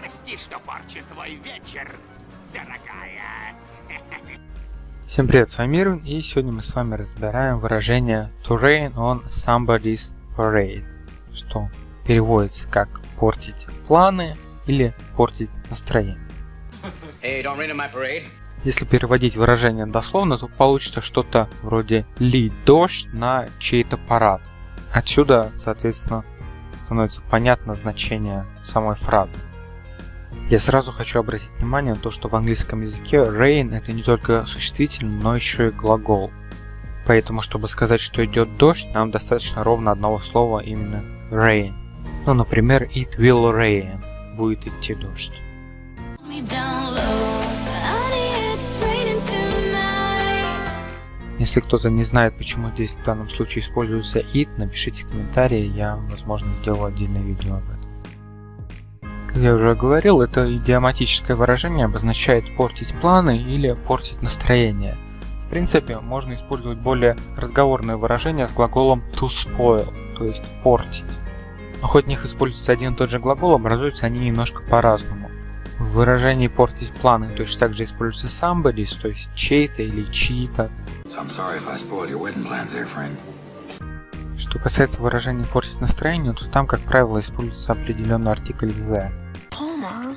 Прости, что порчу твой вечер, дорогая. Всем привет, с вами Мирвин, и сегодня мы с вами разбираем выражение to rain on somebody's parade, что переводится как портить планы или портить настроение. Hey, don't rain on my parade. Если переводить выражение дословно, то получится что-то вроде лить дождь на чей-то парад. Отсюда, соответственно, становится понятно значение самой фразы. Я сразу хочу обратить внимание на то, что в английском языке rain это не только существительный, но еще и глагол. Поэтому, чтобы сказать, что идет дождь, нам достаточно ровно одного слова именно rain. Ну, например, it will rain. Будет идти дождь. Если кто-то не знает, почему здесь в данном случае используется it, напишите комментарии, я, возможно, сделаю отдельное видео об этом. Как я уже говорил, это идиоматическое выражение обозначает портить планы или портить настроение. В принципе, можно использовать более разговорное выражение с глаголом to spoil, то есть портить. Но хоть в них используется один и тот же глагол, образуются они немножко по-разному. В выражении портить планы точно так же используется somebody's, то есть чей-то или чьи-то. So I'm sorry if I spoiled your wedding plans there, friend. Что касается выражения портить настроение, то там, как правило, используется определенный артикль the. Homer,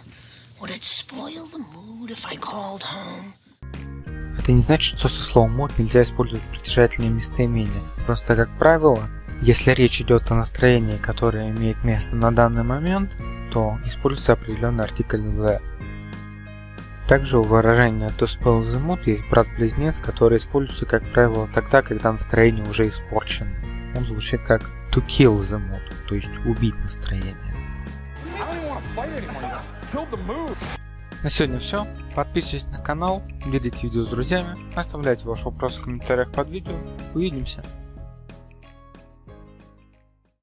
would it spoil the mood if I called home? Это не значит, что со словом mood нельзя использовать притяжательные местоимения. Просто, как правило, если речь идет о настроении, которое имеет место на данный момент, то используется определенный артикль the. Также у выражения to spoil the mood есть брат-близнец, который используется, как правило, тогда, когда настроение уже испорчено. Он звучит как to kill the mood, то есть убить настроение. На сегодня все. Подписывайтесь на канал, делитесь видео с друзьями, оставляйте ваши вопросы в комментариях под видео. Увидимся.